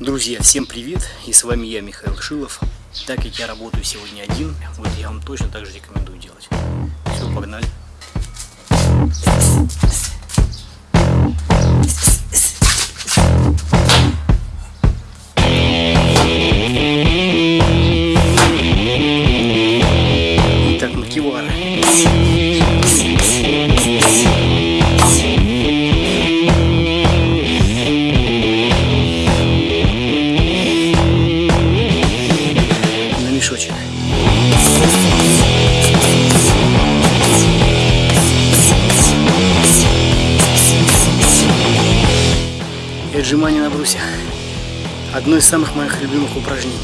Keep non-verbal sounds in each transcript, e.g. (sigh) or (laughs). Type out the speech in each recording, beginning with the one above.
Друзья, всем привет! И с вами я, Михаил Шилов. Так как я работаю сегодня один, вот я вам точно так же рекомендую делать. Все, погнали! Самых моих любимых упражнений.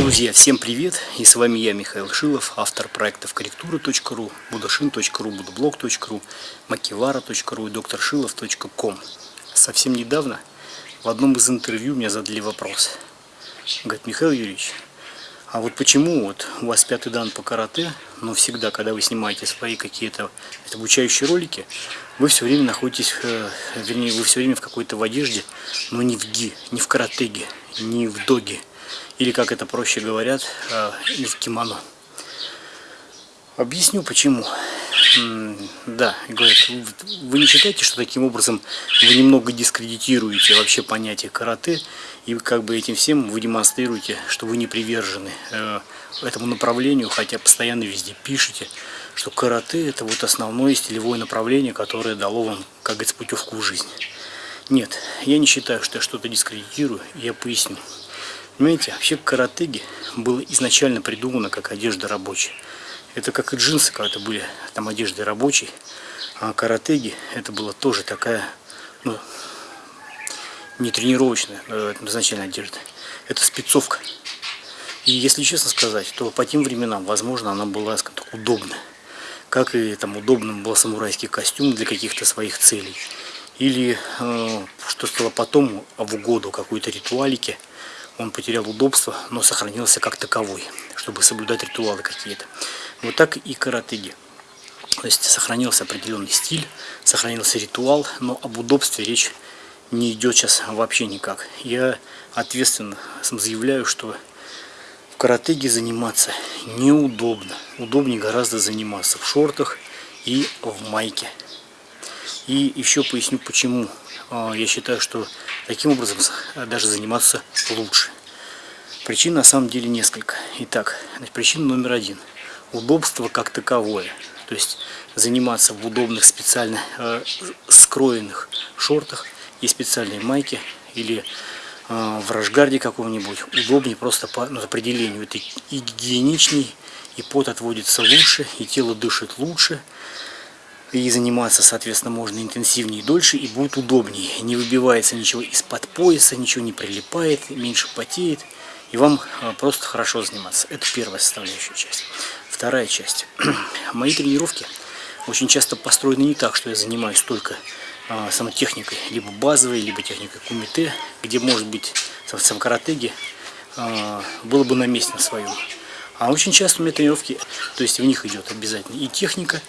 Друзья, всем привет! И с вами я, Михаил Шилов, автор проектов корректура.ру, будашин.ру, будблог.ру, макивара.ру и докторшилов.ком. Совсем недавно в одном из интервью меня задали вопрос. Говорит, Михаил Юрьевич, а вот почему вот у вас пятый дан по карате, но всегда, когда вы снимаете свои какие-то обучающие ролики, вы все время находитесь, э, вернее, вы все время в какой-то в одежде, но не в ги, не в каратеге, не в доге, или как это проще говорят, э, не в кимоно. Объясню почему. Да, говорят, вы- не считаете, что таким образом вы немного дискредитируете вообще понятие карате, и как бы этим всем вы демонстрируете, что вы не привержены э, этому направлению, хотя постоянно везде пишете, что карате это вот основное стилевое направление, которое дало вам, как говорится, путевку в жизнь. Нет, я не считаю, что я что-то дискредитирую, я поясню. Понимаете, вообще каратеги было изначально придумано как одежда рабочая. Это как и джинсы когда-то были, там одежды рабочей, а каратеги это была тоже такая, ну, не тренировочная э, изначально одежда. Это спецовка. И если честно сказать, то по тем временам, возможно, она была, скажем так, удобна. Как и там удобным был самурайский костюм для каких-то своих целей. Или, э, что стало потом, в угоду какой-то ритуалике, он потерял удобство, но сохранился как таковой, чтобы соблюдать ритуалы какие-то. Вот так и каратеги. То есть сохранился определенный стиль, сохранился ритуал, но об удобстве речь не идет сейчас вообще никак. Я ответственно заявляю, что в каратеге заниматься неудобно. Удобнее гораздо заниматься в шортах и в майке. И еще поясню почему. А, Я считаю, что таким образом даже заниматься лучше. Причин на самом деле несколько. Итак, причина номер один. Удобство как таковое. То есть заниматься в удобных специально э, скроенных шортах и специальной майке или э, в рашгарде каком-нибудь удобнее просто по ну, определению. Это и гигиеничней, и пот отводится лучше, и тело дышит лучше. И заниматься, соответственно, можно интенсивнее и дольше, и будет удобнее. Не выбивается ничего из-под пояса, ничего не прилипает, меньше потеет. И вам э, просто хорошо заниматься. Это первая составляющая часть. Вторая часть. (clears throat) Мои тренировки очень часто построены не так, что я занимаюсь только а, самотехникой, либо базовой, либо техникой кумите, где может быть в сам каратеге а, было бы на месте на своем. А очень часто у меня тренировки, то есть в них идет обязательно и техника,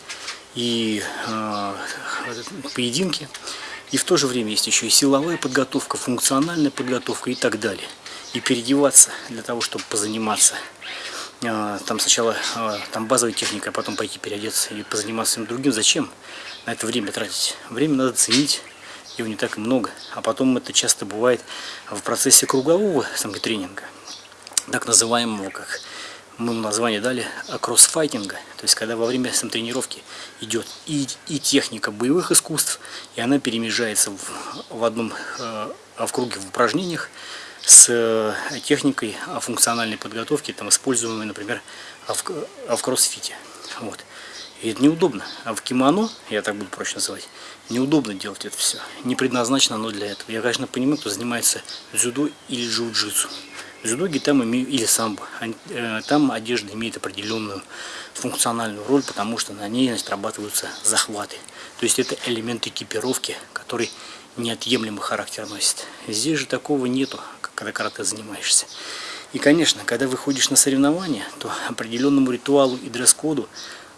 и а, поединки, и в то же время есть еще и силовая подготовка, функциональная подготовка и так далее. И переодеваться для того, чтобы позаниматься там сначала а, там базовая техника, а потом пойти переодеться и позаниматься всем другим. Зачем на это время тратить? Время надо ценить, его не так и много. А потом это часто бывает в процессе кругового тренинга, так называемого, как мы ему название дали, кроссфайтинга. То есть, когда во время тренировки идет и, и техника боевых искусств, и она перемежается в, в одном, в круге в упражнениях, с э, техникой функциональной подготовки, там, используемой, например, в, в кроссфите. Вот. И это неудобно. А в кимоно, я так буду проще называть, неудобно делать это все. Не предназначено оно для этого. Я, конечно, понимаю, кто занимается дзюдо или джиу-джитсу. В дзюдоге там имею, или самбо, э, там одежда имеет определенную функциональную роль, потому что на ней отрабатываются захваты. То есть это элемент экипировки, который неотъемлемый характер носит. Здесь же такого нету, когда карате занимаешься. И, конечно, когда выходишь на соревнования, то определенному ритуалу и дресс-коду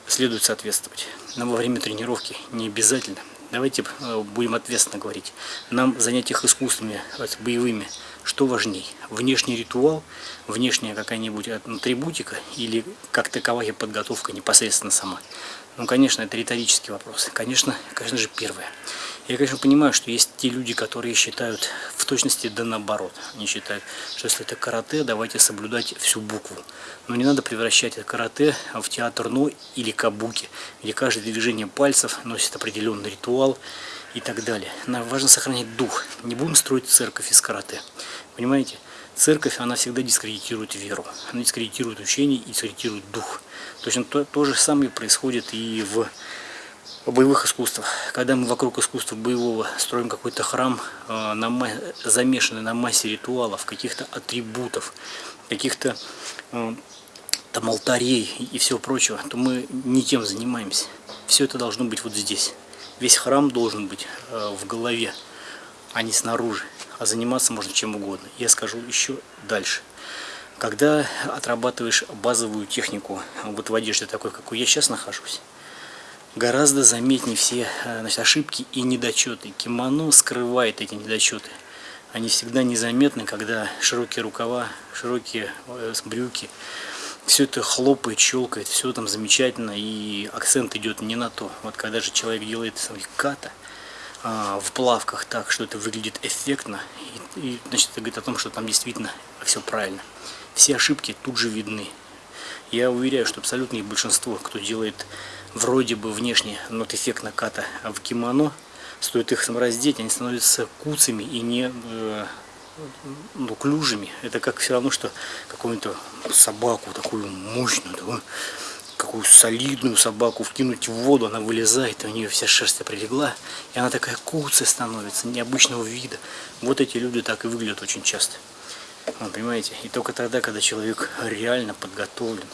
следует соответствовать. нам во время тренировки не обязательно. Давайте э, будем ответственно говорить. Нам в занятиях искусствами, боевыми, что важней? Внешний ритуал, внешняя какая-нибудь атрибутика или как таковая подготовка непосредственно сама? Ну, конечно, это риторический вопрос. Конечно, конечно же, первое. Я, конечно, понимаю, что есть те люди, которые считают в точности да наоборот. Они считают, что если это карате, давайте соблюдать всю букву. Но не надо превращать это карате в театр но или кабуки, где каждое движение пальцев носит определенный ритуал и так далее. Нам важно сохранить дух. Не будем строить церковь из карате. Понимаете? Церковь, она всегда дискредитирует веру, она дискредитирует учение и дискредитирует дух. Точно то, то же самое происходит и в боевых искусствах. Когда мы вокруг искусства боевого строим какой-то храм, э, замешанный на массе ритуалов, каких-то атрибутов, каких-то э, там алтарей и всего прочего, то мы не тем занимаемся. Все это должно быть вот здесь. Весь храм должен быть э, в голове, а не снаружи а заниматься можно чем угодно. Я скажу еще дальше. Когда отрабатываешь базовую технику, вот в одежде такой, какой я сейчас нахожусь, гораздо заметнее все э, значит, ошибки и недочеты. Кимоно скрывает эти недочеты. Они всегда незаметны, когда широкие рукава, широкие э, брюки, все это хлопает, щелкает, все там замечательно, и акцент идет не на то. Вот когда же человек делает ката, а, в плавках так, что это выглядит эффектно. И, и значит, это говорит о том, что там действительно все правильно. Все ошибки тут же видны. Я уверяю, что абсолютное большинство, кто делает вроде бы внешне нот эффект наката в кимоно, стоит их раздеть, они становятся куцами и не э, ну, клюжами. Это как все равно, что какую-то собаку такую мощную, такую, какую солидную собаку вкинуть в воду, она вылезает, и у нее вся шерсть прилегла, и она такая куцая становится, необычного вида. Вот эти люди так и выглядят очень часто. Вы понимаете? И только тогда, когда человек реально подготовлен,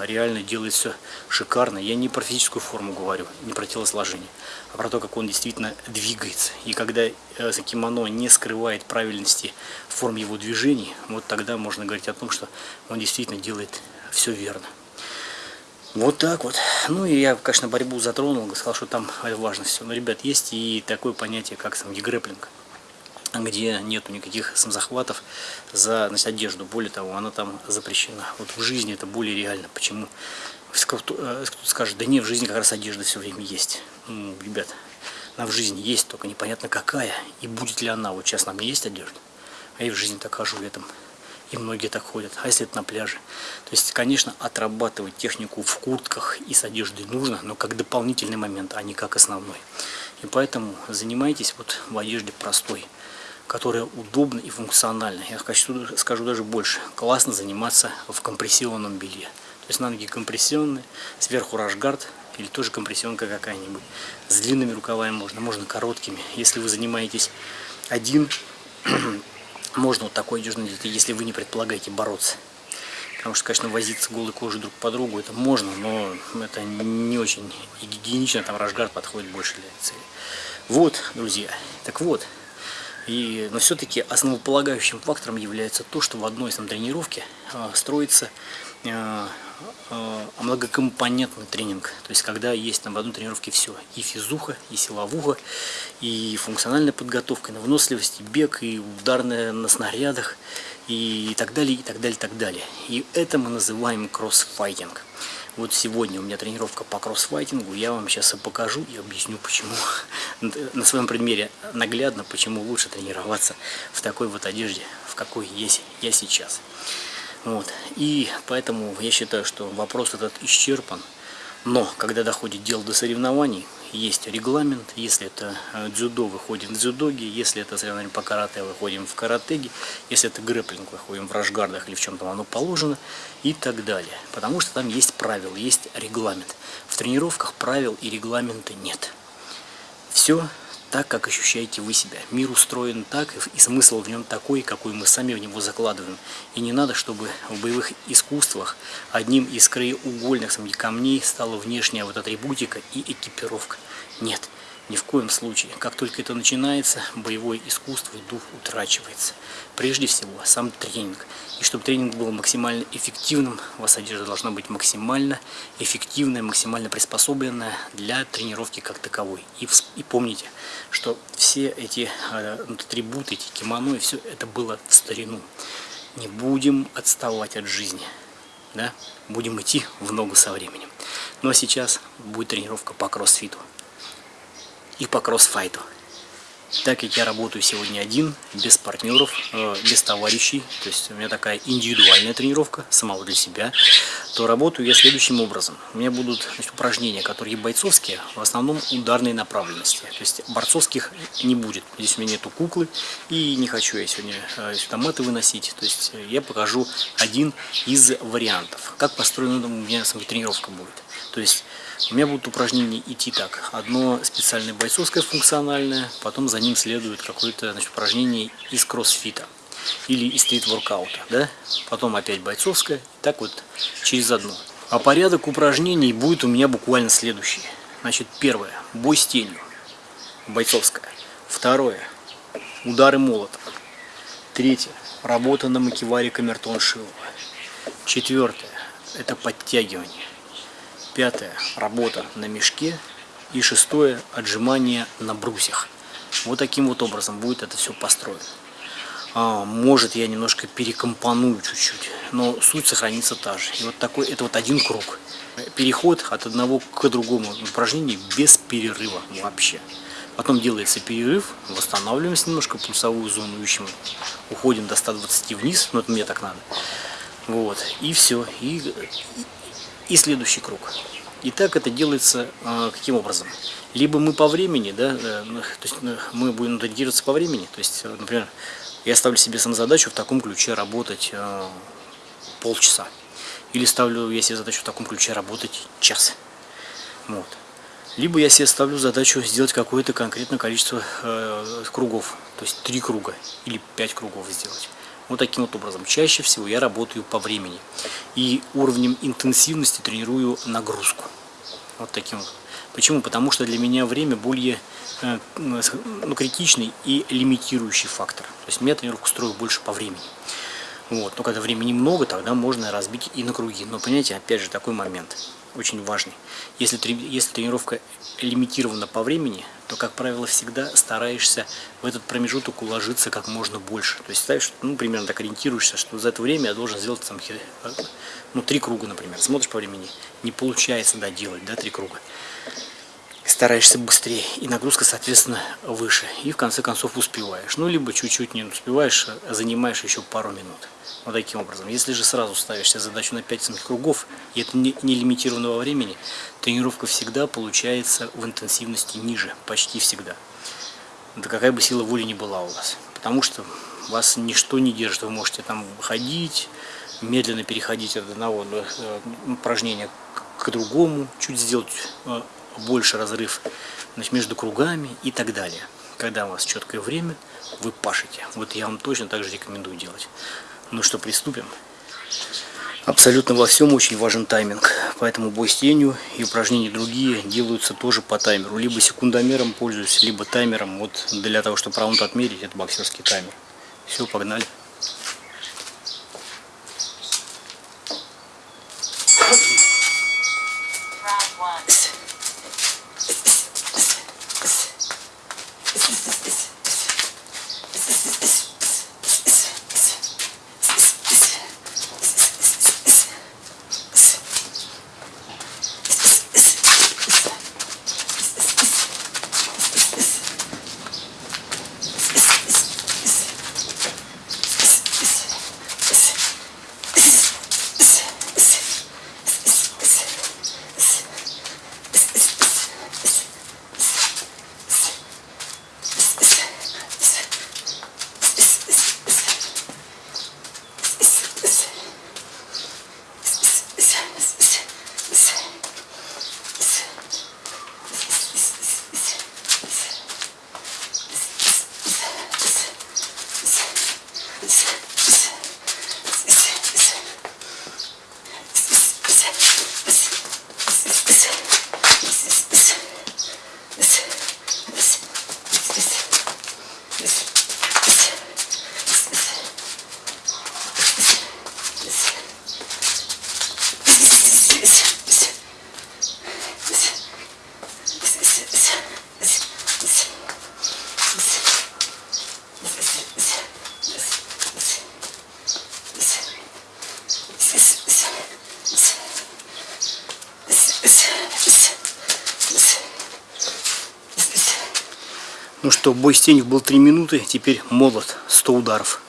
реально делает все шикарно, я не про физическую форму говорю, не про телосложение, а про то, как он действительно двигается. И когда э, кимоно не скрывает правильности форм его движений, вот тогда можно говорить о том, что он действительно делает все верно. Вот так вот. Ну и я, конечно, борьбу затронул, сказал, что там важно все. Но, ребят, есть и такое понятие, как сам грэплинг, где нету никаких самозахватов за значит, одежду. Более того, она там запрещена. Вот в жизни это более реально. Почему? Кто-то э, скажет, да не, в жизни как раз одежда все время есть. Ну, ребят, она в жизни есть, только непонятно какая. И будет ли она. Вот сейчас на мне есть одежда. А я в жизни так хожу в этом и многие так ходят, а если это на пляже. То есть, конечно, отрабатывать технику в куртках и с одеждой нужно, но как дополнительный момент, а не как основной. И поэтому занимайтесь вот в одежде простой, которая удобна и функциональна. Я хочу, скажу даже больше, классно заниматься в компрессионном белье. То есть на ноги компрессионные, сверху рашгард или тоже компрессионка какая-нибудь. С длинными рукавами можно, можно короткими. Если вы занимаетесь один (clears throat) можно вот такой надеть, если вы не предполагаете бороться. Потому что, конечно, возиться голой кожей друг по другу это можно, но это не очень гигиенично, там рашгард подходит больше для цели. Вот, друзья, так вот, и, но все-таки основополагающим фактором является то, что в одной из там, тренировки э, строится э, э, многокомпонентный тренинг. То есть, когда есть там в одной тренировке все. И физуха, и силовуха, и функциональная подготовка, и на выносливость, и бег, и ударная на снарядах, и так далее, и так далее, и так далее. И это мы называем кроссфайтинг. Вот сегодня у меня тренировка по кроссфайтингу, я вам сейчас и покажу и объясню, почему, (laughs) на своем примере наглядно, почему лучше тренироваться в такой вот одежде, в какой есть я сейчас. Вот. И поэтому я считаю, что вопрос этот исчерпан. Но когда доходит дело до соревнований, есть регламент. Если это э, дзюдо, выходим в дзюдоги. Если это соревнование по карате, выходим в каратеги. Если это грэплинг, выходим в рашгардах или в чем-то оно положено. И так далее. Потому что там есть правила, есть регламент. В тренировках правил и регламента нет. Все так, как ощущаете вы себя. Мир устроен так, и смысл в нем такой, какой мы сами в него закладываем. И не надо, чтобы в боевых искусствах одним из краеугольных камней стала внешняя вот атрибутика и экипировка. Нет, ни в коем случае. Как только это начинается, боевое искусство и дух утрачивается. Прежде всего, сам тренинг. И чтобы тренинг был максимально эффективным, у вас одежда должна быть максимально эффективная, максимально приспособленная для тренировки как таковой. И, и помните, что все эти э, атрибуты, эти кимоно, и все это было в старину. Не будем отставать от жизни. Да? Будем идти в ногу со временем. Ну а сейчас будет тренировка по кроссфиту и по кроссфайту. Так как я работаю сегодня один, без партнеров, э, без товарищей, то есть у меня такая индивидуальная тренировка, самого для себя, то работаю я следующим образом. У меня будут значит, упражнения, которые бойцовские, в основном ударной направленности. То есть борцовских не будет. Здесь у меня нету куклы, и не хочу я сегодня э, сюда маты выносить. То есть я покажу один из вариантов, как построена у меня тренировка будет. То есть у меня будут упражнения идти так. Одно специальное бойцовское функциональное, потом за ним следует какое-то упражнение из кроссфита или из стрит-воркаута. Да? Потом опять бойцовское, так вот через одно. А порядок упражнений будет у меня буквально следующий. Значит, первое, бой с тенью, бойцовская. Второе, удары молотом. Третье, работа на макеваре камертон Шилова. Четвертое, это подтягивание. Пятое – работа на мешке. И шестое – отжимание на брусьях. Вот таким вот образом будет это все построено. А, может я немножко перекомпоную чуть-чуть, но суть сохранится та же. И вот такой, это вот один круг. Переход от одного к другому упражнению без перерыва вообще. Потом делается перерыв, восстанавливаемся немножко пульсовую зону, ищем, уходим до 120 вниз, ну это мне так надо. Вот, и все. И, и следующий круг. И так это делается э, каким образом? Либо мы по времени, да, э, то есть э, мы будем ориентироваться по времени, то есть, э, например, я ставлю себе сам задачу в таком ключе работать полчаса. Или ставлю я себе задачу в таком ключе работать час. Вот. Либо я себе ставлю задачу сделать какое-то конкретное количество кругов, то есть три круга или пять кругов сделать. Вот таким вот образом. Чаще всего я работаю по времени. И уровнем интенсивности тренирую нагрузку. Вот таким вот. Почему? Потому что для меня время более э, ну, критичный и лимитирующий фактор. То есть я тренировку строю больше по времени. Вот. Но когда времени много, тогда можно разбить и на круги. Но понимаете, опять же, такой момент очень важный. Если, если тренировка лимитирована по времени, то, как правило, всегда стараешься в этот промежуток уложиться как можно больше. То есть ставишь, ну, примерно так ориентируешься, что за это время я должен сделать там, ну, три круга, например. Смотришь по времени, не получается, да, делать, да, три круга. Стараешься быстрее, и нагрузка, соответственно, выше. И в конце концов успеваешь. Ну, либо чуть-чуть не успеваешь, а занимаешь еще пару минут. Вот таким образом. Если же сразу ставишь себе задачу на 5 кругов, и это не, не лимитированного времени, тренировка всегда получается в интенсивности ниже, почти всегда. Да какая бы сила воли ни была у вас. Потому что вас ничто не держит. Вы можете там ходить, медленно переходить от одного э, упражнения к другому, чуть сделать э, больше разрыв значит, между кругами и так далее. Когда у вас четкое время, вы пашете. Вот я вам точно так же рекомендую делать. Ну что, приступим? Абсолютно во всем очень важен тайминг, поэтому бой с тенью и упражнения другие делаются тоже по таймеру. Либо секундомером пользуюсь, либо таймером. Вот для того, чтобы раунд отмерить, это боксерский таймер. Все, погнали. Что, бой с тенью был 3 минуты, теперь молот 100 ударов.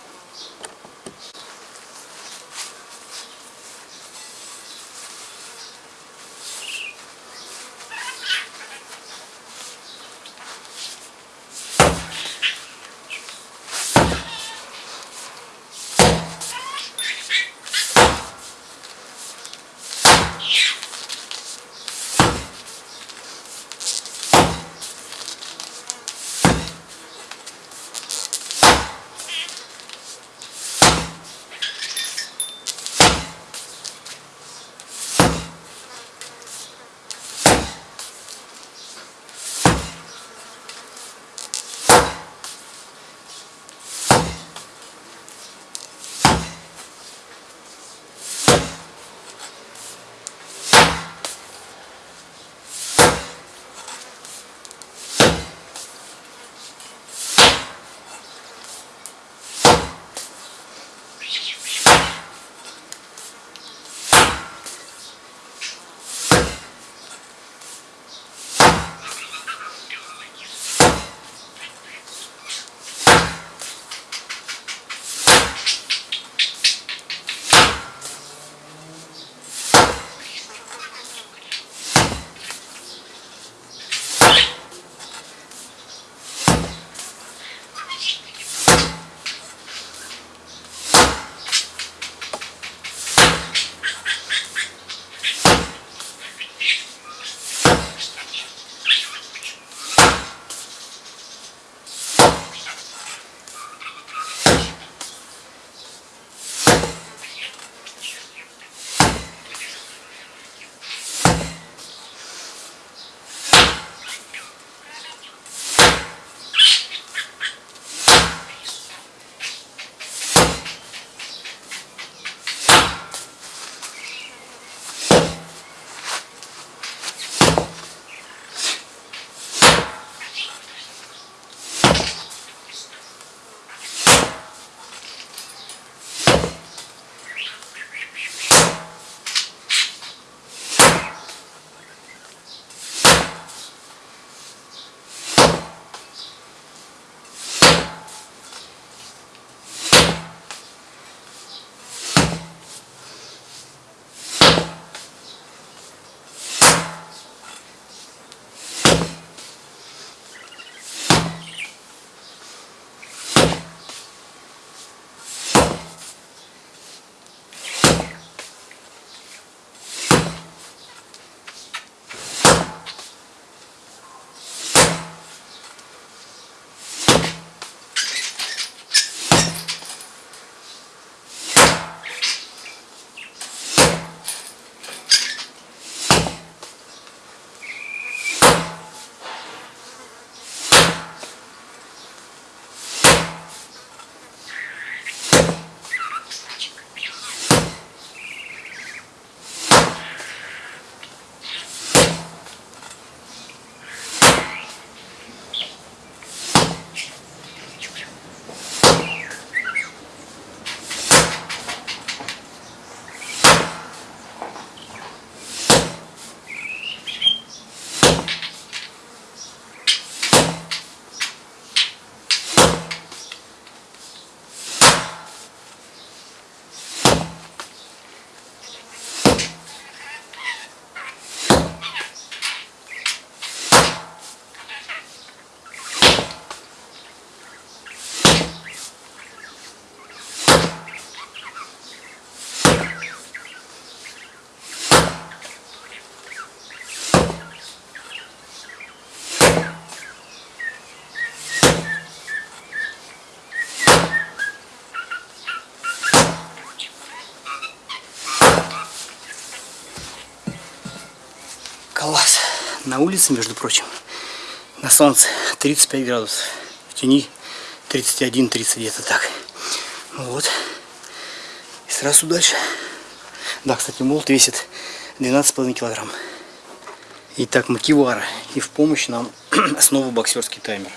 На улице, между прочим, на солнце 35 градусов. В тени 31-30 где-то так. Вот. И сразу дальше. Да, кстати, молот весит 12,5 килограмм. Итак, макивара. И в помощь нам (clears throat) снова боксерский таймер.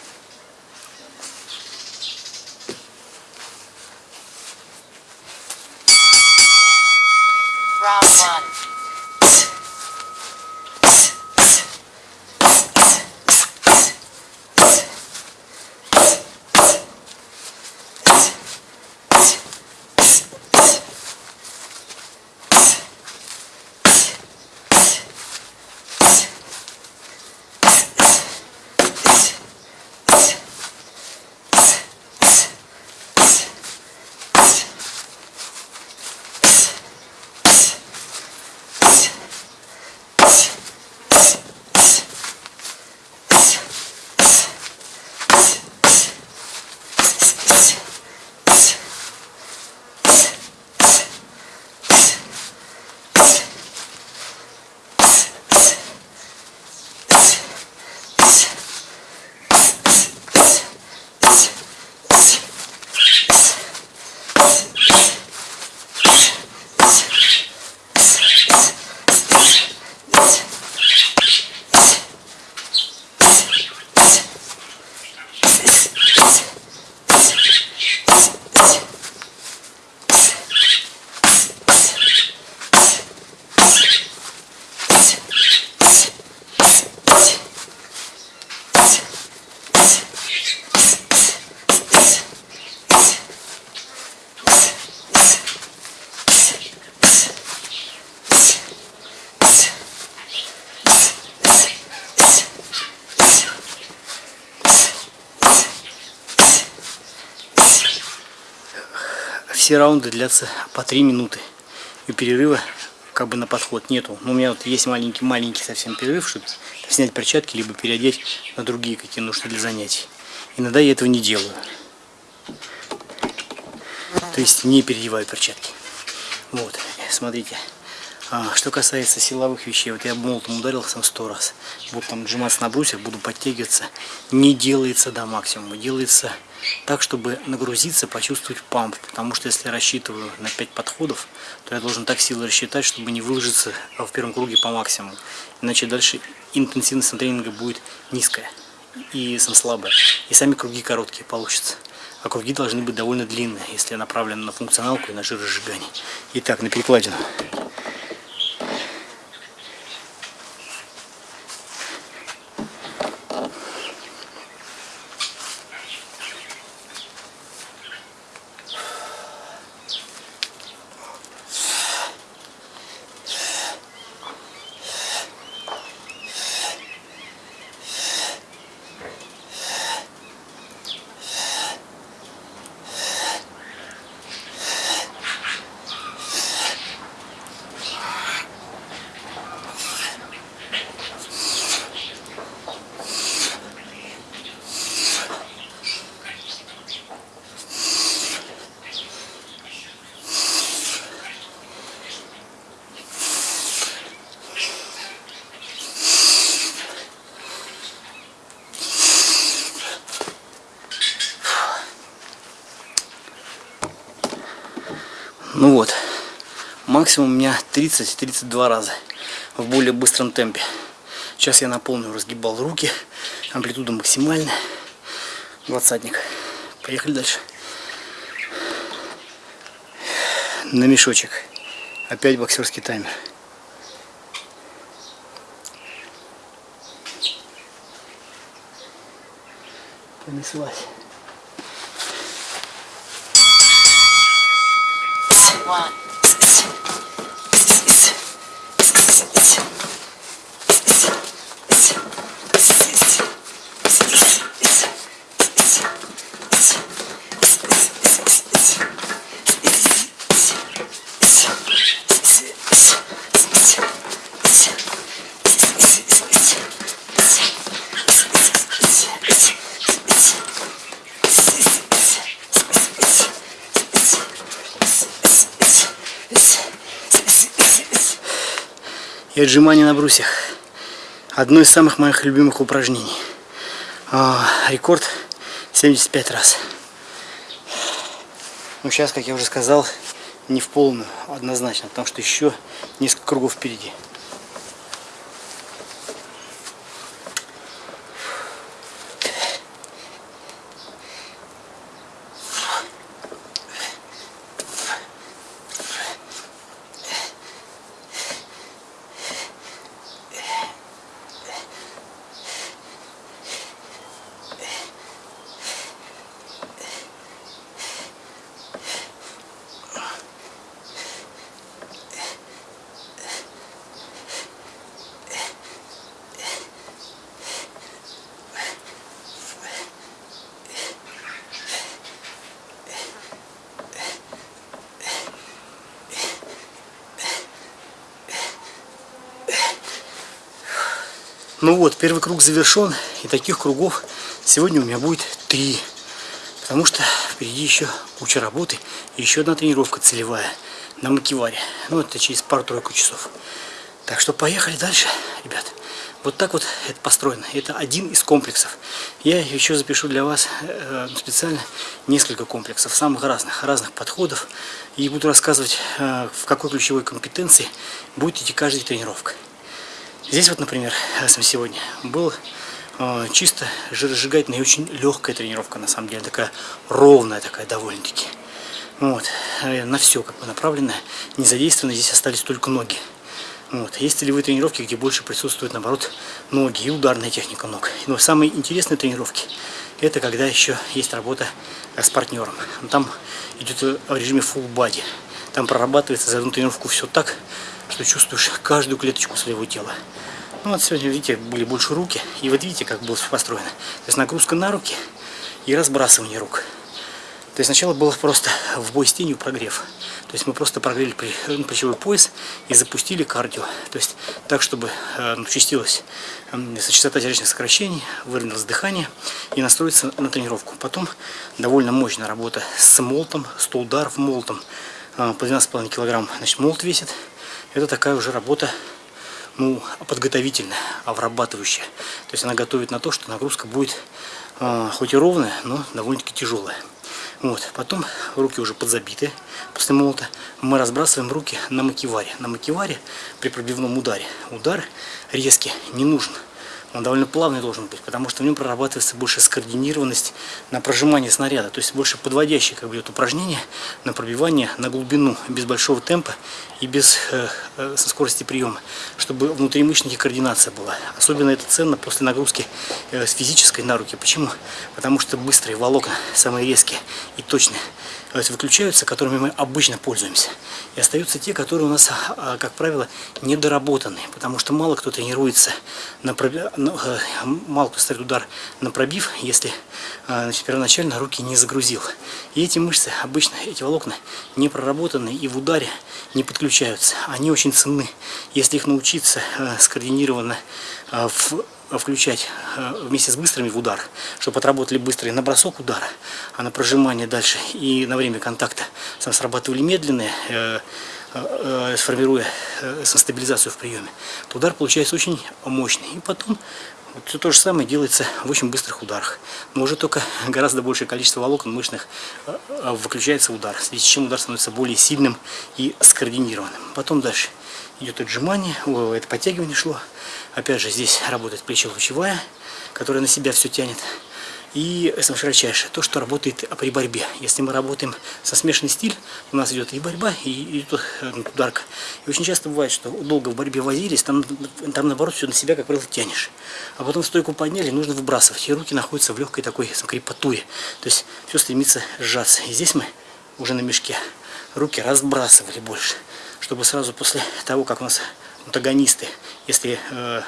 Все раунды длятся по 3 минуты. И перерыва как бы на подход нету. Но у меня вот есть маленький-маленький совсем перерыв, чтобы снять перчатки, либо переодеть на другие какие нужны для занятий. Иногда я этого не делаю. То есть не переодеваю перчатки. Вот, смотрите. А, что касается силовых вещей, вот я молотом ударил сам сто раз. Вот там сжиматься на брусьях, буду подтягиваться. Не делается до максимума, делается так, чтобы нагрузиться, почувствовать памп. Потому что если я рассчитываю на 5 подходов, то я должен так силы рассчитать, чтобы не выложиться в первом круге по максимуму. Иначе дальше интенсивность тренинга будет низкая и сам слабая. И сами круги короткие получатся. А круги должны быть довольно длинные, если направлены на функционалку и на жиросжигание. Итак, на перекладину. Ну вот, максимум у меня 30-32 раза в более быстром темпе. Сейчас я на полную разгибал руки, амплитуда максимальная, двадцатник. Поехали дальше. На мешочек. Опять боксерский таймер. Понеслась. one. И отжимания на брусьях. Одно из самых моих любимых упражнений. А, рекорд 75 раз. Ну сейчас, как я уже сказал, не в полную, однозначно, потому что еще несколько кругов впереди. Ну вот, первый круг завершен, и таких кругов сегодня у меня будет три. Потому что впереди еще куча работы, и еще одна тренировка целевая на макеваре. Ну, это через пару-тройку часов. Так что поехали дальше, ребят. Вот так вот это построено. Это один из комплексов. Я еще запишу для вас э, специально несколько комплексов, самых разных, разных подходов. И буду рассказывать, э, в какой ключевой компетенции будет идти каждая тренировка. Здесь вот, например, сегодня был э, чисто жиросжигательная и очень легкая тренировка, на самом деле, такая ровная такая довольно-таки. Вот, э, на все как бы направленная, не задействованы, здесь остались только ноги. Вот. Есть целевые тренировки, где больше присутствуют, наоборот, ноги и ударная техника ног. Но самые интересные тренировки, это когда еще есть работа с партнером. Там идет в режиме full body. Там прорабатывается за одну тренировку все так, что чувствуешь каждую клеточку своего тела. Ну вот сегодня, видите, были больше руки. И вот видите, как было построено. То есть нагрузка на руки и разбрасывание рук. То есть сначала было просто в бой с тенью прогрев. То есть мы просто прогрели ну, плечевой пояс и запустили кардио. То есть так, чтобы э, участилась частота сердечных сокращений, выровнялось дыхание и настроиться на тренировку. Потом довольно мощная работа с молотом, 100 ударов молотом э, по 12,5 килограмм. Значит, молот весит. Это такая уже работа ну, подготовительная, обрабатывающая. То есть она готовит на то, что нагрузка будет э, хоть и ровная, но довольно-таки тяжелая. Вот. Потом руки уже подзабиты после молота. Мы разбрасываем руки на макеваре. На макеваре при пробивном ударе. Удар резкий не нужен он довольно плавный должен быть, потому что в нем прорабатывается больше скоординированность на прожимание снаряда, то есть больше подводящее как бы, идет упражнение на пробивание на глубину, без большого темпа и без э, э, скорости приема, чтобы внутримышечная координация была. Особенно это ценно после нагрузки э, с физической на руки. Почему? Потому что быстрые волокна, самые резкие и точные, выключаются, которыми мы обычно пользуемся. И остаются те, которые у нас, а, как правило, недоработанные, потому что мало кто тренируется, на пробив... Э, мало кто ставит удар на пробив, если а, значит, первоначально руки не загрузил. И эти мышцы, обычно эти волокна не проработаны и в ударе не подключаются. Они очень ценны, если их научиться э, скоординированно э, в включать э, вместе с быстрыми в удар, чтобы отработали быстрый на бросок удара, а на прожимание дальше и на время контакта срабатывали медленные, э, э, сформируя стабилизацию в приеме, то удар получается очень мощный. И потом вот все то же самое делается в очень быстрых ударах. Но уже только гораздо большее количество волокон мышечных выключается удар, в связи с чем удар становится более сильным и скоординированным. Потом дальше идет отжимание, это подтягивание шло. Опять же, здесь работает плечо-лучевая, которая на себя все тянет. И самое широчайшее, то, что работает при борьбе. Если мы работаем со смешанный стиль, у нас идет и борьба, и идет э, ударка. И очень часто бывает, что долго в борьбе возились, там, там наоборот все на себя, как правило, тянешь. А потом стойку подняли, нужно выбрасывать. И руки находятся в легкой такой крепатуре. То есть все стремится сжаться. И здесь мы уже на мешке руки разбрасывали больше чтобы сразу после того, как у нас антагонисты, если э,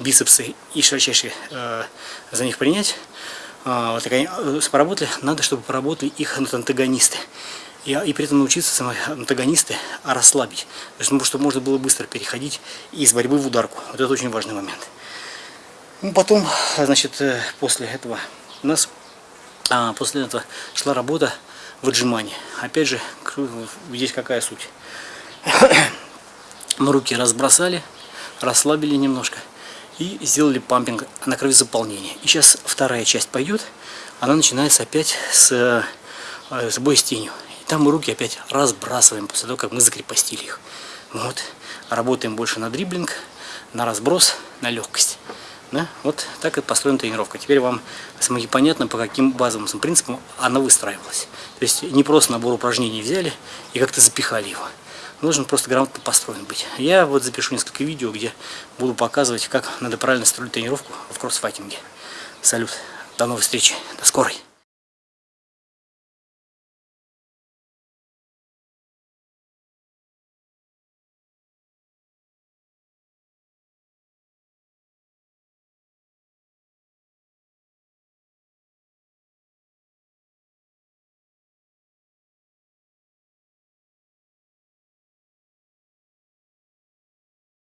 бицепсы и широчайшие э, за них принять, э, вот, они э, поработали, надо, чтобы поработали их антагонисты. И, и при этом научиться самые антагонисты расслабить. То есть, ну, чтобы можно было быстро переходить из борьбы в ударку. Вот это очень важный момент. Ну, потом, значит, э, после этого у нас а, после этого шла работа в отжимании. Опять же, здесь какая суть? (coughs) Мы руки разбросали, расслабили немножко и сделали пампинг на крови заполнения. И сейчас вторая часть пойдет, она начинается опять с, э, с боя с тенью. И там мы руки опять разбрасываем после того, как мы закрепостили их. Вот. Работаем больше на дриблинг, на разброс, на легкость. Да? Вот так и построена тренировка. Теперь вам смоги понятно, по каким базовым принципам она выстраивалась. То есть не просто набор упражнений взяли и как-то запихали его нужно просто грамотно построен быть. Я вот запишу несколько видео, где буду показывать, как надо правильно строить тренировку в кроссфайтинге. Салют, до новой встречи, до скорой.